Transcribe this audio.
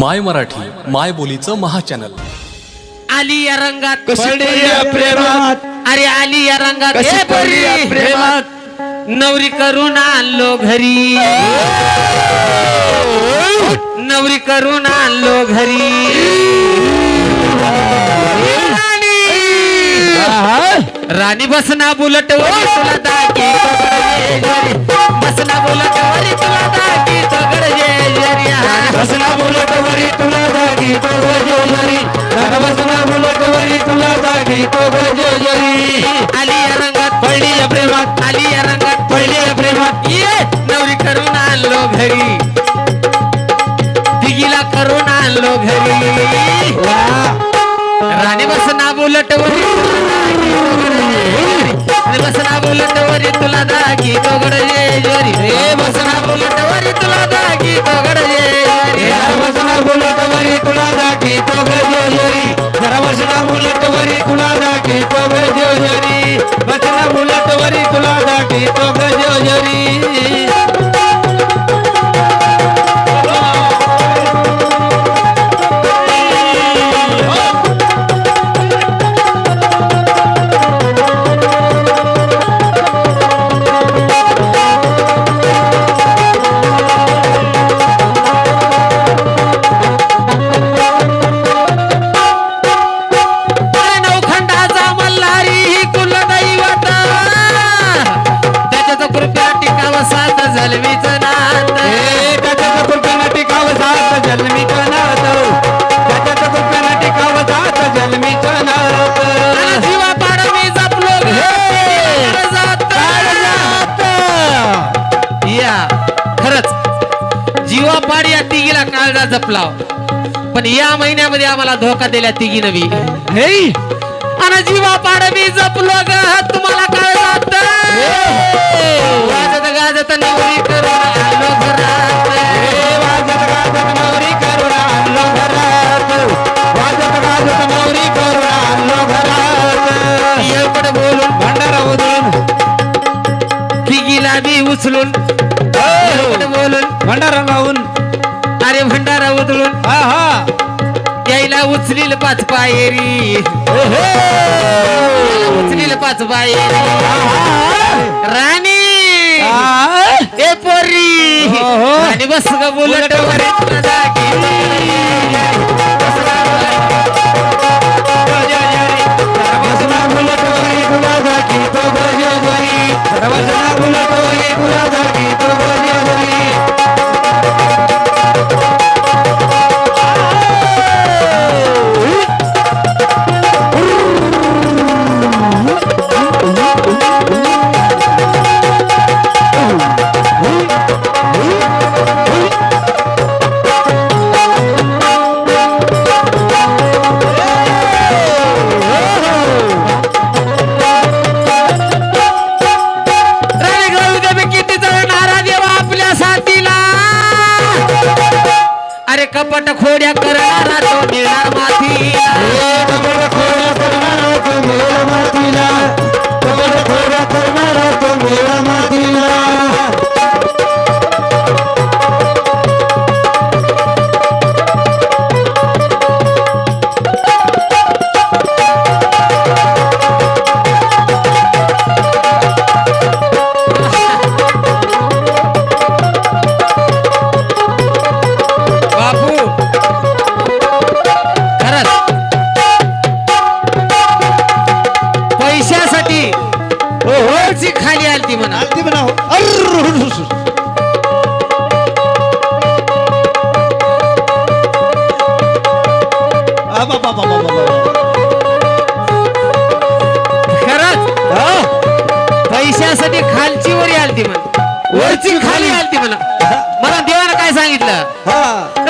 माय मराठी माय बोलीचं महाचॅनल. आली या रंगात. कशी पडली या प्रेमात? अरे आली या रंगात. कशी पडली या. प्रेमात? नवरी करून आणलो घरी. नवरी करून आणलो घरी. राणी. राणी बसना बुलट वरी तुला दागी बसना बुलट वरी तुला दागी तगड. जेजरी बसना बोलत वरी तुला जागी तो गजोजरी बसना बोलत वरी तुला जागी तो गजोजरी आली या रंगात. पडली या प्रेमात. आली या रंगात. पडली या प्रेमात. ये नवरी करून आणलो घरी. दिगीला करून आणलो घरी. राणी बसना बुलट वरी राणी बसना बुलट वरी तुला दागी तोगड जेजरी. रे बसना बुलट वरी तुला दागी तोगड जेजरी बसना बोलत वरी तुला दागी तो काळजा जपलाव. पण या महिन्यामध्ये आम्हाला धोका दिला तिघी नवी. आणि जीवा पाड मी जपलो ग तुम्हाला काळजात वाजत गाजत नवरी करून आलो घरात. ए, वाजत गाजत नवरी करून आणलो घरात. वाजत गाजत नवरी करून आणलो घरात. येळपट बोलून भंडारा उधळून तिघीला बी उचलून बोलून भंडारा लावून अरे भंडारा उधळून. हा हा. यायला उचलील पाच पायरी. उचलील पाच पायरी. राणी. आ, ए पोरी. आणि बस ग बुलट कपट खोड्या करणारा तो मिळणार माथीला पैशासाठी खालची वरी आलती म्हणा. वरची खाली आलती म्हणा. मला देवानं काय सांगितलं.